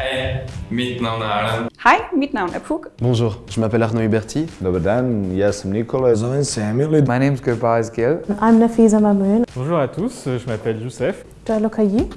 Hej, mitt navn er Erlend. Hej, mit navn er Puk. Bonjour, je m'appelle Arnaud Huberti. Dobar dan, ja sam Nikola. Zovem se Emil. My name is Gurbaz Gill. I'm Nafiza Mamoun. Bonjour à tous, je m'appelle Youssef. Lokayi.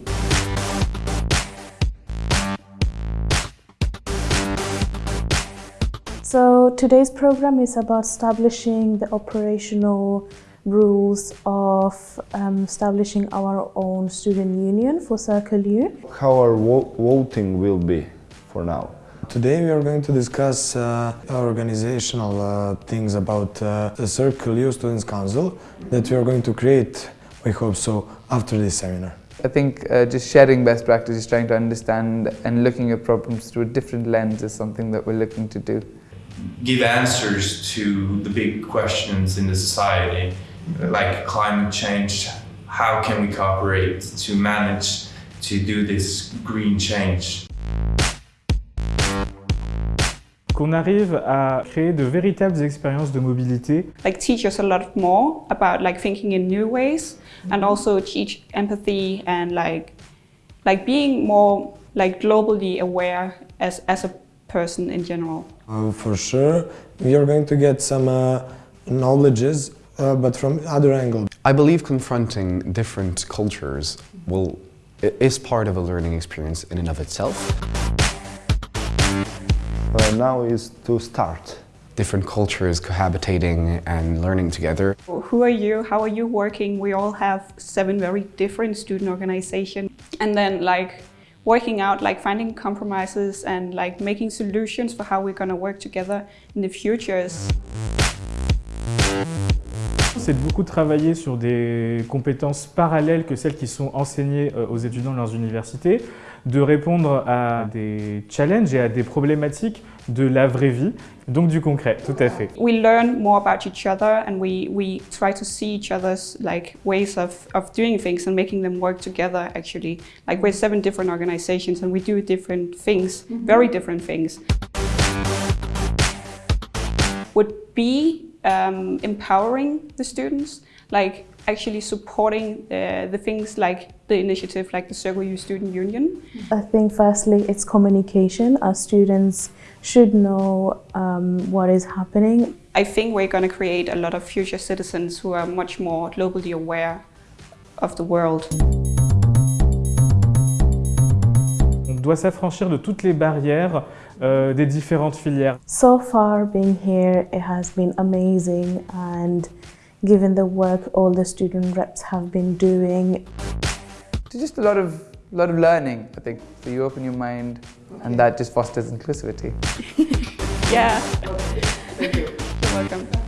So today's program is about establishing the operational rules of um, establishing our own student union for Circle U. How our vo voting will be for now? Today we are going to discuss uh, organizational uh, things about uh, the Circle U Students' Council that we are going to create, we hope so, after this seminar. I think uh, just sharing best practices, trying to understand and looking at problems through a different lens is something that we're looking to do. Give answers to the big questions in the society, like climate change. How can we cooperate to manage to do this green change? Qu'on arrive à créer de véritables expériences de mobilité. Like teach us a lot more about like thinking in new ways and also teach empathy and like like being more like globally aware as, as a person in general. Uh, for sure, we are going to get some uh, knowledges, uh, but from other angle. I believe confronting different cultures will, is part of a learning experience in and of itself. Uh, now is to start. Different cultures cohabitating and learning together. Who are you? How are you working? We all have seven very different student organizations. And then like working out, like finding compromises and like making solutions for how we're going to work together in the futures. C'est de beaucoup travailler sur des compétences parallèles que celles qui sont enseignées aux étudiants de leurs universités, de répondre à des challenges et à des problématiques de la vraie vie, donc du concret, tout à fait. We learn more about each other and we, we try to see each other's like ways of, of doing things and making them work together actually. Like we're seven different organizations and we do different things, very different things. Would be um, empowering the students, like actually supporting uh, the things like the initiative like the Circle U Student Union? I think firstly it's communication. Our students should know um, what is happening. I think we're going to create a lot of future citizens who are much more globally aware of the world. On doit s'affranchir de toutes les barrières euh, des différentes filières. So far being here it has been amazing and given the work all the student reps have been doing. It's just a lot of, lot of learning, I think. So you open your mind and that just fosters inclusivity. yeah. Thank you. You're welcome.